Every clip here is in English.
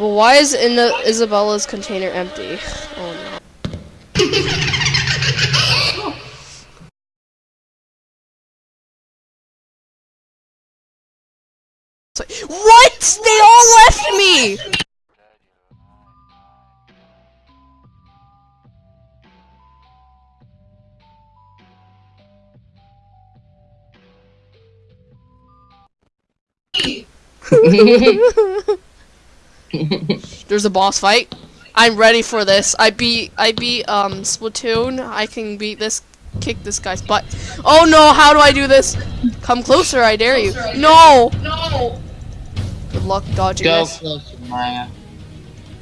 Well, why is in the Isabella's container empty? Oh no. What? They all left me! There's a boss fight. I'm ready for this. I beat I beat um Splatoon. I can beat this kick this guy's butt. Oh no, how do I do this? Come closer, I dare you. No! No! Good luck dodging Go this. closer, Maya.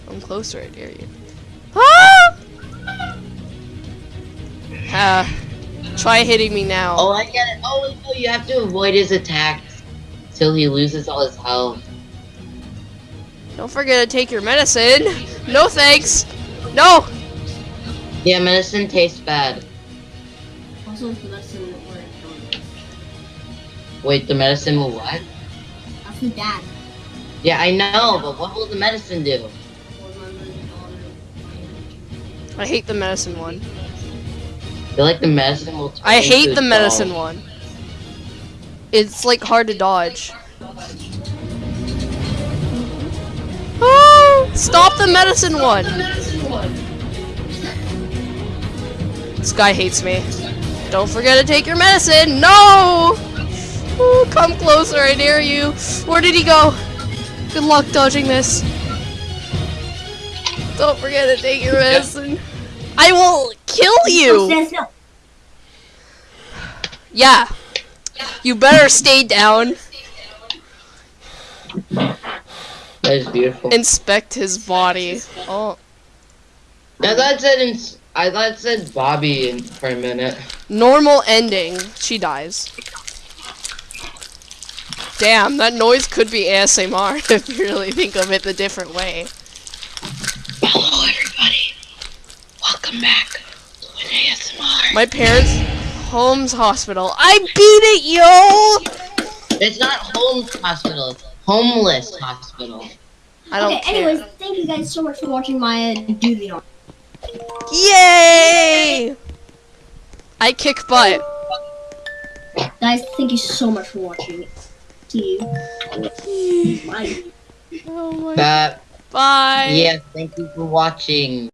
Come closer, I dare you. Ah! Ah. Try hitting me now. Oh, I get it. Oh, no, you have to avoid his attacks till he loses all his health. Don't forget to take your medicine. No thanks. No. Yeah, medicine tastes bad. Also, the medicine where it Wait, the medicine will what? That's the dad. Yeah, I know, but what will the medicine do? I hate the medicine one. I feel like the medicine will turn I into hate a the medicine doll. one. It's like hard to dodge. Stop the medicine one. This guy hates me. Don't forget to take your medicine. No! Ooh, come closer, I dare you. Where did he go? Good luck dodging this. Don't forget to take your medicine. I will kill you. Yeah. You better stay down. That is beautiful. Inspect his body. Oh, I thought it said I thought it said Bobby in, for a minute. normal ending. She dies. Damn, that noise could be ASMR if you really think of it the different way. Hello, everybody. Welcome back to an ASMR. My parents' Holmes Hospital. I beat it, yo! It's not Holmes Hospital. It's Homeless Hospital. I don't okay, care. anyways, thank you guys so much for watching my uh, do the honor. Yay! I kick butt. Guys, thank you so much for watching. See you. Bye. Oh my. Bye. yeah. Thank you for watching.